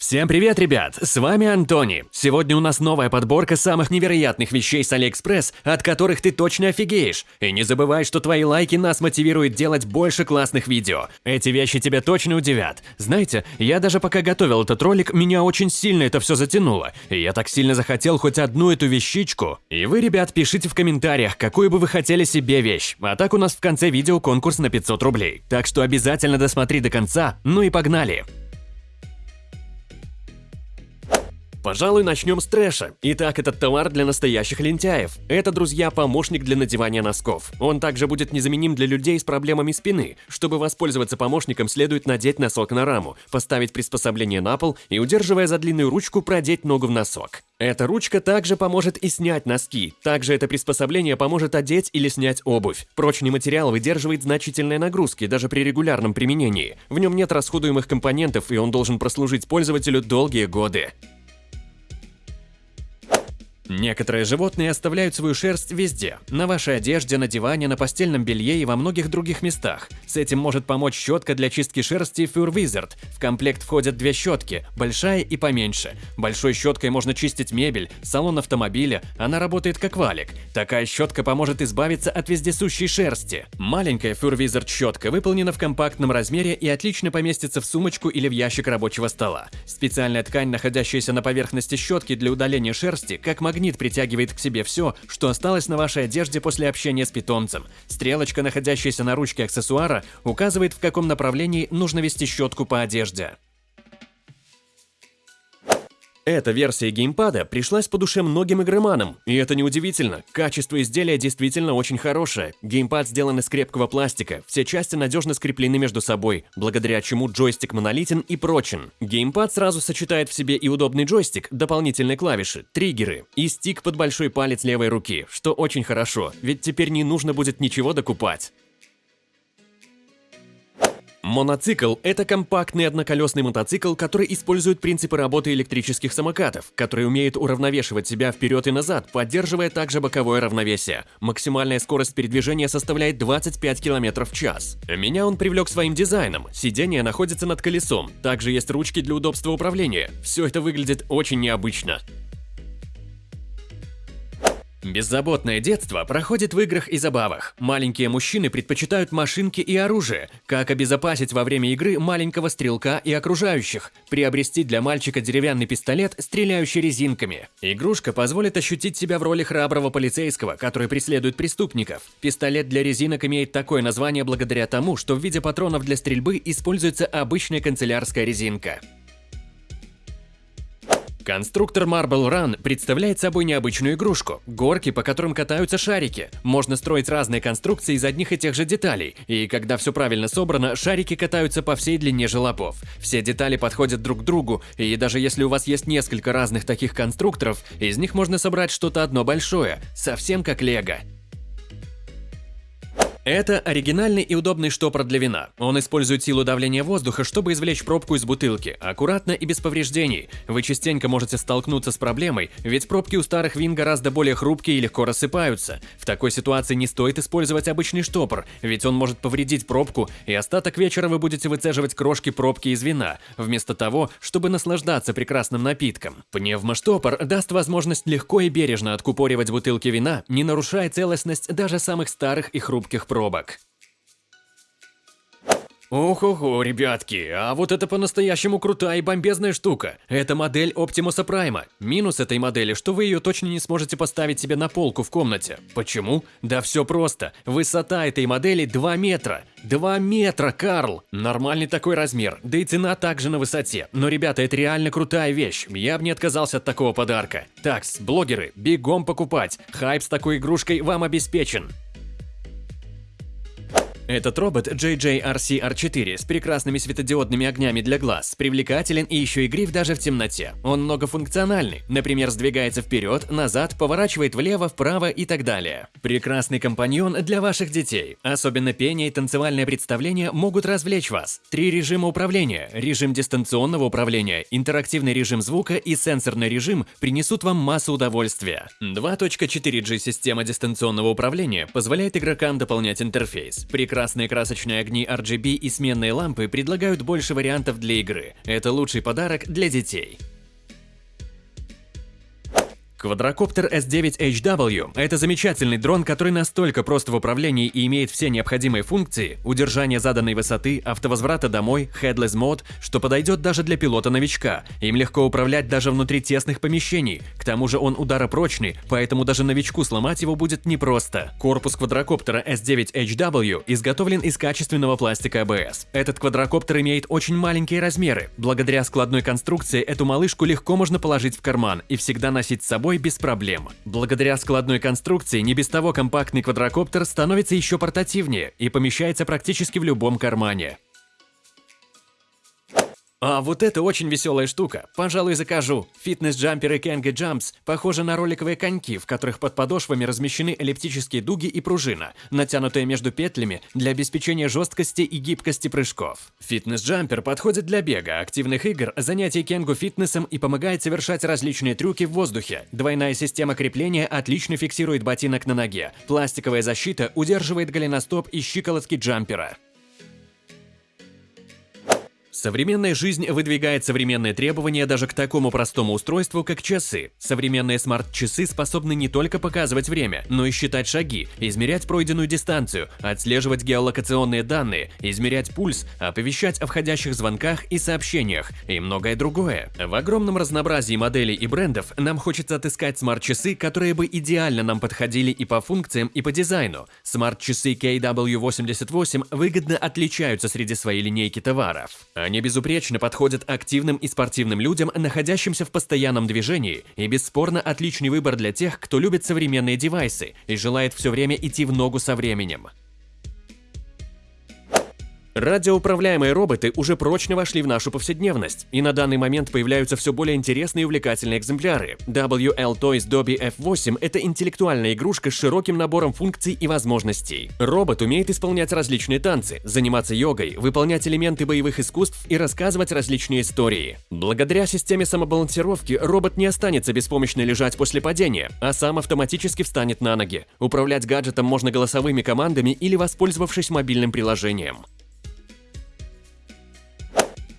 Всем привет, ребят! С вами Антони. Сегодня у нас новая подборка самых невероятных вещей с Алиэкспресс, от которых ты точно офигеешь. И не забывай, что твои лайки нас мотивируют делать больше классных видео. Эти вещи тебя точно удивят. Знаете, я даже пока готовил этот ролик, меня очень сильно это все затянуло. И я так сильно захотел хоть одну эту вещичку. И вы, ребят, пишите в комментариях, какую бы вы хотели себе вещь. А так у нас в конце видео конкурс на 500 рублей. Так что обязательно досмотри до конца, ну и погнали! Пожалуй, начнем с трэша. Итак, этот товар для настоящих лентяев. Это, друзья, помощник для надевания носков. Он также будет незаменим для людей с проблемами спины. Чтобы воспользоваться помощником, следует надеть носок на раму, поставить приспособление на пол и, удерживая за длинную ручку, продеть ногу в носок. Эта ручка также поможет и снять носки. Также это приспособление поможет одеть или снять обувь. Прочный материал выдерживает значительные нагрузки даже при регулярном применении. В нем нет расходуемых компонентов, и он должен прослужить пользователю долгие годы. Некоторые животные оставляют свою шерсть везде – на вашей одежде, на диване, на постельном белье и во многих других местах. С этим может помочь щетка для чистки шерсти Fur Wizard. В комплект входят две щетки – большая и поменьше. Большой щеткой можно чистить мебель, салон автомобиля, она работает как валик. Такая щетка поможет избавиться от вездесущей шерсти. Маленькая Fur Wizard щетка выполнена в компактном размере и отлично поместится в сумочку или в ящик рабочего стола. Специальная ткань, находящаяся на поверхности щетки для удаления шерсти, как магнит магнит притягивает к себе все, что осталось на вашей одежде после общения с питомцем. Стрелочка, находящаяся на ручке аксессуара, указывает, в каком направлении нужно вести щетку по одежде. Эта версия геймпада пришлась по душе многим игроманам, и это неудивительно. Качество изделия действительно очень хорошее. Геймпад сделан из крепкого пластика, все части надежно скреплены между собой, благодаря чему джойстик монолитен и прочен. Геймпад сразу сочетает в себе и удобный джойстик, дополнительные клавиши, триггеры и стик под большой палец левой руки, что очень хорошо, ведь теперь не нужно будет ничего докупать. Моноцикл – это компактный одноколесный мотоцикл, который использует принципы работы электрических самокатов, который умеет уравновешивать себя вперед и назад, поддерживая также боковое равновесие. Максимальная скорость передвижения составляет 25 км в час. Меня он привлек своим дизайном. Сиденье находится над колесом, также есть ручки для удобства управления. Все это выглядит очень необычно. Беззаботное детство проходит в играх и забавах. Маленькие мужчины предпочитают машинки и оружие. Как обезопасить во время игры маленького стрелка и окружающих? Приобрести для мальчика деревянный пистолет, стреляющий резинками. Игрушка позволит ощутить себя в роли храброго полицейского, который преследует преступников. Пистолет для резинок имеет такое название благодаря тому, что в виде патронов для стрельбы используется обычная канцелярская резинка. Конструктор Marble Run представляет собой необычную игрушку – горки, по которым катаются шарики. Можно строить разные конструкции из одних и тех же деталей, и когда все правильно собрано, шарики катаются по всей длине желобов. Все детали подходят друг к другу, и даже если у вас есть несколько разных таких конструкторов, из них можно собрать что-то одно большое, совсем как лего. Это оригинальный и удобный штопор для вина. Он использует силу давления воздуха, чтобы извлечь пробку из бутылки, аккуратно и без повреждений. Вы частенько можете столкнуться с проблемой, ведь пробки у старых вин гораздо более хрупкие и легко рассыпаются. В такой ситуации не стоит использовать обычный штопор, ведь он может повредить пробку, и остаток вечера вы будете выцеживать крошки пробки из вина, вместо того, чтобы наслаждаться прекрасным напитком. Пневмоштопор даст возможность легко и бережно откупоривать бутылки вина, не нарушая целостность даже самых старых и хрупких пробок. Ох-охо, ребятки, а вот это по-настоящему крутая и бомбезная штука. Это модель Оптимуса Прайма. Минус этой модели, что вы ее точно не сможете поставить себе на полку в комнате. Почему? Да все просто. Высота этой модели 2 метра. 2 метра, Карл! Нормальный такой размер, да и цена также на высоте. Но, ребята, это реально крутая вещь. Я бы не отказался от такого подарка. Такс, блогеры, бегом покупать. Хайп с такой игрушкой вам обеспечен. Этот робот JJRC-R4 с прекрасными светодиодными огнями для глаз, привлекателен и еще игрив даже в темноте. Он многофункциональный, например, сдвигается вперед, назад, поворачивает влево, вправо и так далее. Прекрасный компаньон для ваших детей. Особенно пение и танцевальное представление могут развлечь вас. Три режима управления, режим дистанционного управления, интерактивный режим звука и сенсорный режим принесут вам массу удовольствия. 2.4G система дистанционного управления позволяет игрокам дополнять интерфейс. Прекрасно Красные красочные огни RGB и сменные лампы предлагают больше вариантов для игры. Это лучший подарок для детей. Квадрокоптер S9HW – это замечательный дрон, который настолько прост в управлении и имеет все необходимые функции – удержание заданной высоты, автовозврата домой, headless мод, что подойдет даже для пилота-новичка. Им легко управлять даже внутри тесных помещений. К тому же он ударопрочный, поэтому даже новичку сломать его будет непросто. Корпус квадрокоптера S9HW изготовлен из качественного пластика ABS. Этот квадрокоптер имеет очень маленькие размеры. Благодаря складной конструкции эту малышку легко можно положить в карман и всегда носить с собой собой без проблем. Благодаря складной конструкции не без того компактный квадрокоптер становится еще портативнее и помещается практически в любом кармане. А вот это очень веселая штука. Пожалуй, закажу. Фитнес-джамперы Kenga Jumps похожи на роликовые коньки, в которых под подошвами размещены эллиптические дуги и пружина, натянутые между петлями для обеспечения жесткости и гибкости прыжков. Фитнес-джампер подходит для бега, активных игр, занятий кенгу фитнесом и помогает совершать различные трюки в воздухе. Двойная система крепления отлично фиксирует ботинок на ноге. Пластиковая защита удерживает голеностоп и щиколотки джампера. Современная жизнь выдвигает современные требования даже к такому простому устройству, как часы. Современные смарт-часы способны не только показывать время, но и считать шаги, измерять пройденную дистанцию, отслеживать геолокационные данные, измерять пульс, оповещать о входящих звонках и сообщениях и многое другое. В огромном разнообразии моделей и брендов нам хочется отыскать смарт-часы, которые бы идеально нам подходили и по функциям, и по дизайну. Смарт-часы KW88 выгодно отличаются среди своей линейки товаров. Они безупречно подходят активным и спортивным людям, находящимся в постоянном движении, и бесспорно отличный выбор для тех, кто любит современные девайсы и желает все время идти в ногу со временем. Радиоуправляемые роботы уже прочно вошли в нашу повседневность, и на данный момент появляются все более интересные и увлекательные экземпляры. WL Toys Dobby F8 – это интеллектуальная игрушка с широким набором функций и возможностей. Робот умеет исполнять различные танцы, заниматься йогой, выполнять элементы боевых искусств и рассказывать различные истории. Благодаря системе самобалансировки робот не останется беспомощно лежать после падения, а сам автоматически встанет на ноги. Управлять гаджетом можно голосовыми командами или воспользовавшись мобильным приложением.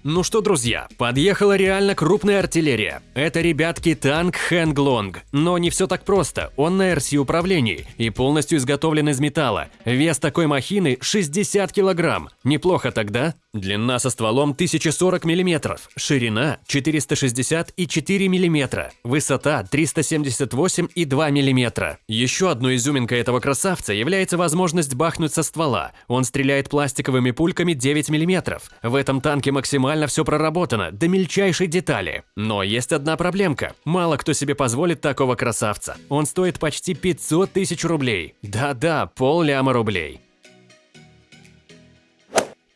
Ну что, друзья, подъехала реально крупная артиллерия. Это, ребятки, танк Хэнглонг. Но не все так просто. Он на РС-управлении и полностью изготовлен из металла. Вес такой махины 60 килограмм. Неплохо тогда? Длина со стволом 1040 мм, ширина 464 мм, высота 378,2 мм. Еще одной изюминкой этого красавца является возможность бахнуть со ствола. Он стреляет пластиковыми пульками 9 мм. В этом танке максимально все проработано, до мельчайшей детали. Но есть одна проблемка. Мало кто себе позволит такого красавца. Он стоит почти 500 тысяч рублей. Да-да, пол ляма рублей.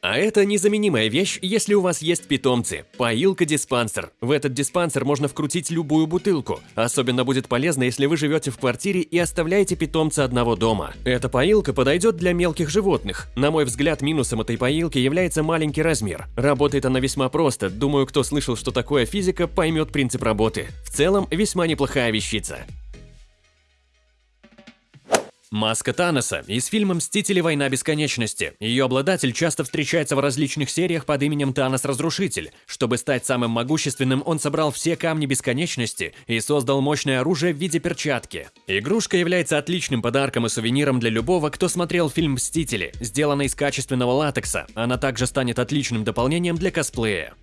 А это незаменимая вещь, если у вас есть питомцы. Поилка-диспансер. В этот диспансер можно вкрутить любую бутылку. Особенно будет полезно, если вы живете в квартире и оставляете питомца одного дома. Эта поилка подойдет для мелких животных. На мой взгляд, минусом этой поилки является маленький размер. Работает она весьма просто. Думаю, кто слышал, что такое физика, поймет принцип работы. В целом, весьма неплохая вещица. Маска Таноса из фильма «Мстители. Война бесконечности». Ее обладатель часто встречается в различных сериях под именем Танос-Разрушитель. Чтобы стать самым могущественным, он собрал все камни бесконечности и создал мощное оружие в виде перчатки. Игрушка является отличным подарком и сувениром для любого, кто смотрел фильм «Мстители». Сделана из качественного латекса, она также станет отличным дополнением для косплея.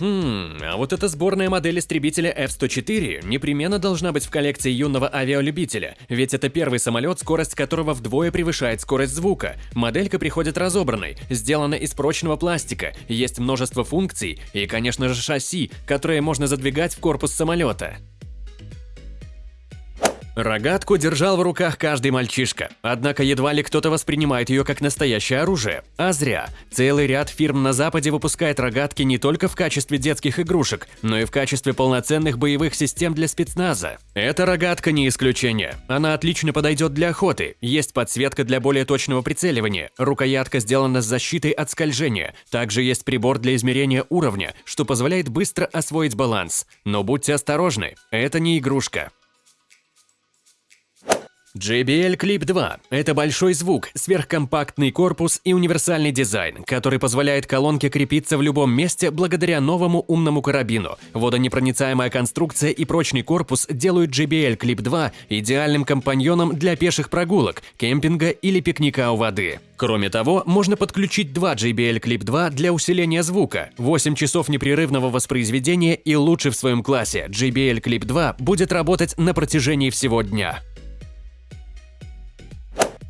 Хм, а вот эта сборная модель истребителя F-104 непременно должна быть в коллекции юного авиалюбителя, ведь это первый самолет, скорость которого вдвое превышает скорость звука. Моделька приходит разобранной, сделана из прочного пластика, есть множество функций и, конечно же, шасси, которые можно задвигать в корпус самолета. Рогатку держал в руках каждый мальчишка, однако едва ли кто-то воспринимает ее как настоящее оружие. А зря. Целый ряд фирм на Западе выпускает рогатки не только в качестве детских игрушек, но и в качестве полноценных боевых систем для спецназа. Эта рогатка не исключение. Она отлично подойдет для охоты, есть подсветка для более точного прицеливания, рукоятка сделана с защитой от скольжения, также есть прибор для измерения уровня, что позволяет быстро освоить баланс. Но будьте осторожны, это не игрушка. JBL Clip 2 – это большой звук, сверхкомпактный корпус и универсальный дизайн, который позволяет колонке крепиться в любом месте благодаря новому умному карабину. Водонепроницаемая конструкция и прочный корпус делают JBL Clip 2 идеальным компаньоном для пеших прогулок, кемпинга или пикника у воды. Кроме того, можно подключить два JBL Clip 2 для усиления звука, 8 часов непрерывного воспроизведения и лучше в своем классе JBL Clip 2 будет работать на протяжении всего дня.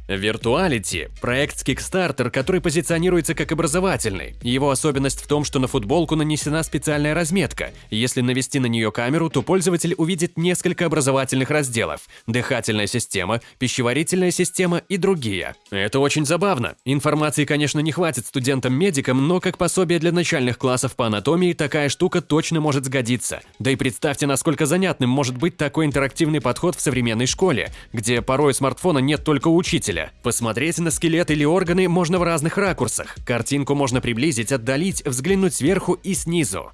Virtuality – проект с Kickstarter, который позиционируется как образовательный. Его особенность в том, что на футболку нанесена специальная разметка. Если навести на нее камеру, то пользователь увидит несколько образовательных разделов – дыхательная система, пищеварительная система и другие. Это очень забавно. Информации, конечно, не хватит студентам-медикам, но как пособие для начальных классов по анатомии такая штука точно может сгодиться. Да и представьте, насколько занятным может быть такой интерактивный подход в современной школе, где порой смартфона нет только учителя зрителя. Посмотреть на скелет или органы можно в разных ракурсах. Картинку можно приблизить, отдалить, взглянуть сверху и снизу.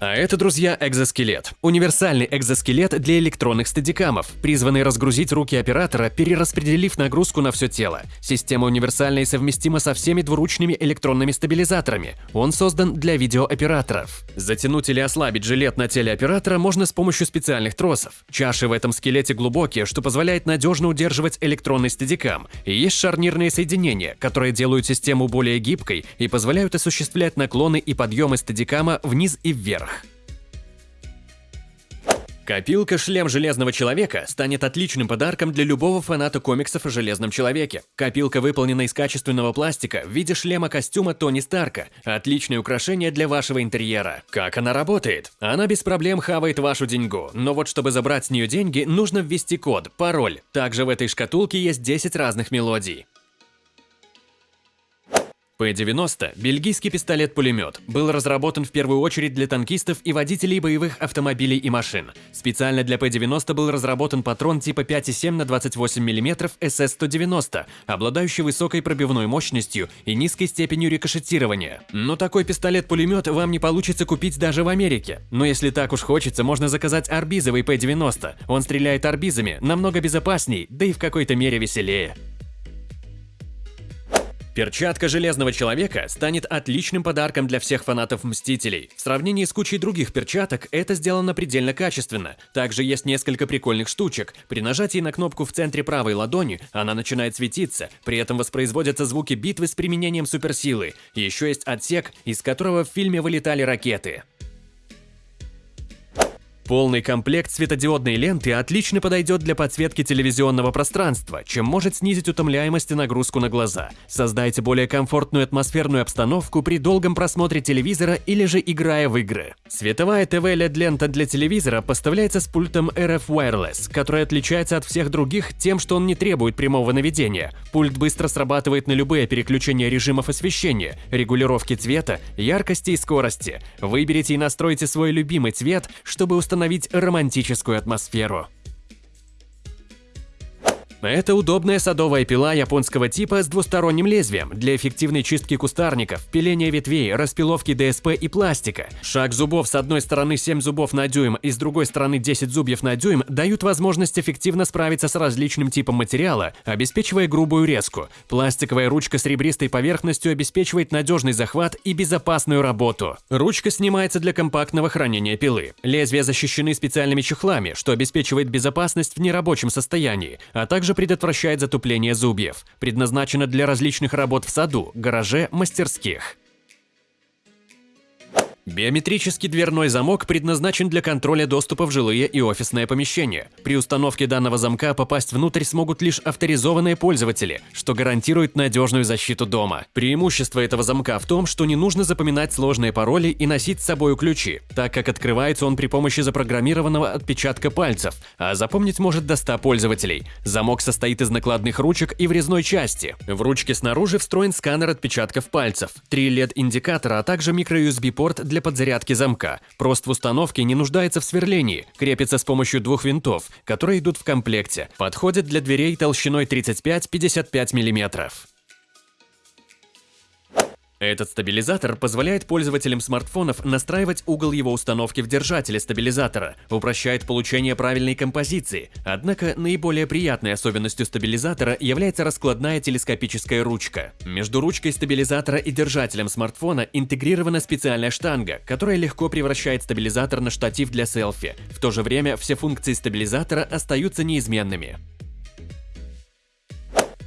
А это, друзья, экзоскелет. Универсальный экзоскелет для электронных стадикамов, призванный разгрузить руки оператора, перераспределив нагрузку на все тело. Система универсальна и совместима со всеми двуручными электронными стабилизаторами. Он создан для видеооператоров. Затянуть или ослабить жилет на теле оператора можно с помощью специальных тросов. Чаши в этом скелете глубокие, что позволяет надежно удерживать электронный стадикам. И есть шарнирные соединения, которые делают систему более гибкой и позволяют осуществлять наклоны и подъемы стадикама вниз и вверх. Копилка «Шлем Железного Человека» станет отличным подарком для любого фаната комиксов о Железном Человеке. Копилка выполнена из качественного пластика в виде шлема-костюма Тони Старка. Отличное украшение для вашего интерьера. Как она работает? Она без проблем хавает вашу деньгу, но вот чтобы забрать с нее деньги, нужно ввести код, пароль. Также в этой шкатулке есть 10 разных мелодий. П-90 – бельгийский пистолет-пулемет, был разработан в первую очередь для танкистов и водителей боевых автомобилей и машин. Специально для П-90 был разработан патрон типа 5,7 на 28 мм СС-190, обладающий высокой пробивной мощностью и низкой степенью рикошетирования. Но такой пистолет-пулемет вам не получится купить даже в Америке. Но если так уж хочется, можно заказать арбизовый П-90. Он стреляет арбизами, намного безопасней, да и в какой-то мере веселее. Перчатка Железного Человека станет отличным подарком для всех фанатов Мстителей. В сравнении с кучей других перчаток это сделано предельно качественно. Также есть несколько прикольных штучек. При нажатии на кнопку в центре правой ладони она начинает светиться, при этом воспроизводятся звуки битвы с применением суперсилы. Еще есть отсек, из которого в фильме вылетали ракеты. Полный комплект светодиодной ленты отлично подойдет для подсветки телевизионного пространства, чем может снизить утомляемость и нагрузку на глаза. Создайте более комфортную атмосферную обстановку при долгом просмотре телевизора или же играя в игры. Световая ТВ LED-лента для телевизора поставляется с пультом RF Wireless, который отличается от всех других тем, что он не требует прямого наведения. Пульт быстро срабатывает на любые переключения режимов освещения, регулировки цвета, яркости и скорости. Выберите и настройте свой любимый цвет, чтобы установить установить романтическую атмосферу. Это удобная садовая пила японского типа с двусторонним лезвием для эффективной чистки кустарников, пиления ветвей, распиловки ДСП и пластика. Шаг зубов с одной стороны 7 зубов на дюйм и с другой стороны 10 зубьев на дюйм дают возможность эффективно справиться с различным типом материала, обеспечивая грубую резку. Пластиковая ручка с ребристой поверхностью обеспечивает надежный захват и безопасную работу. Ручка снимается для компактного хранения пилы. Лезвия защищены специальными чехлами, что обеспечивает безопасность в нерабочем состоянии, а также также предотвращает затупление зубьев. Предназначена для различных работ в саду, гараже, мастерских. Биометрический дверной замок предназначен для контроля доступа в жилые и офисные помещения. При установке данного замка попасть внутрь смогут лишь авторизованные пользователи, что гарантирует надежную защиту дома. Преимущество этого замка в том, что не нужно запоминать сложные пароли и носить с собой ключи, так как открывается он при помощи запрограммированного отпечатка пальцев, а запомнить может до 100 пользователей. Замок состоит из накладных ручек и врезной части. В ручке снаружи встроен сканер отпечатков пальцев, три LED-индикатора, а также микро-USB-порт для для подзарядки замка. Прост в установке не нуждается в сверлении, крепится с помощью двух винтов, которые идут в комплекте. Подходит для дверей толщиной 35-55 мм. Этот стабилизатор позволяет пользователям смартфонов настраивать угол его установки в держателе стабилизатора, упрощает получение правильной композиции. Однако наиболее приятной особенностью стабилизатора является раскладная телескопическая ручка. Между ручкой стабилизатора и держателем смартфона интегрирована специальная штанга, которая легко превращает стабилизатор на штатив для селфи. В то же время все функции стабилизатора остаются неизменными.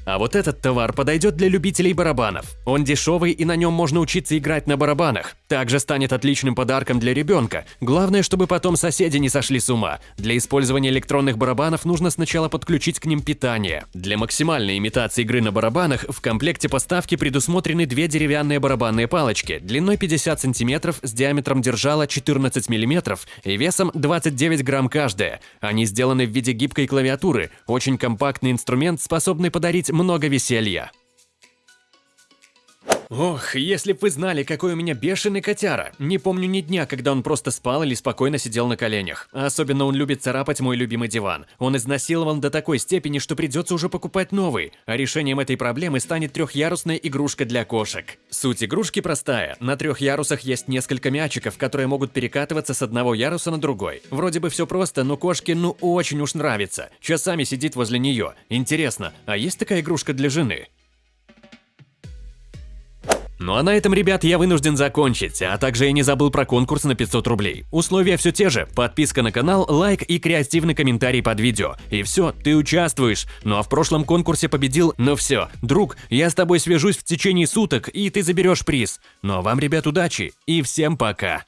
А вот этот товар подойдет для любителей барабанов. Он дешевый и на нем можно учиться играть на барабанах. Также станет отличным подарком для ребенка. Главное, чтобы потом соседи не сошли с ума. Для использования электронных барабанов нужно сначала подключить к ним питание. Для максимальной имитации игры на барабанах в комплекте поставки предусмотрены две деревянные барабанные палочки длиной 50 см с диаметром держала 14 мм и весом 29 грамм каждая. Они сделаны в виде гибкой клавиатуры. Очень компактный инструмент, способный подарить много веселья. Ох, если б вы знали, какой у меня бешеный котяра. Не помню ни дня, когда он просто спал или спокойно сидел на коленях. особенно он любит царапать мой любимый диван. Он изнасилован до такой степени, что придется уже покупать новый. А решением этой проблемы станет трехярусная игрушка для кошек. Суть игрушки простая. На трех ярусах есть несколько мячиков, которые могут перекатываться с одного яруса на другой. Вроде бы все просто, но кошке ну очень уж нравится. Часами сидит возле нее. Интересно, а есть такая игрушка для жены? Ну а на этом, ребят, я вынужден закончить, а также я не забыл про конкурс на 500 рублей. Условия все те же, подписка на канал, лайк и креативный комментарий под видео. И все, ты участвуешь. Ну а в прошлом конкурсе победил, но все. Друг, я с тобой свяжусь в течение суток, и ты заберешь приз. Ну а вам, ребят, удачи и всем пока.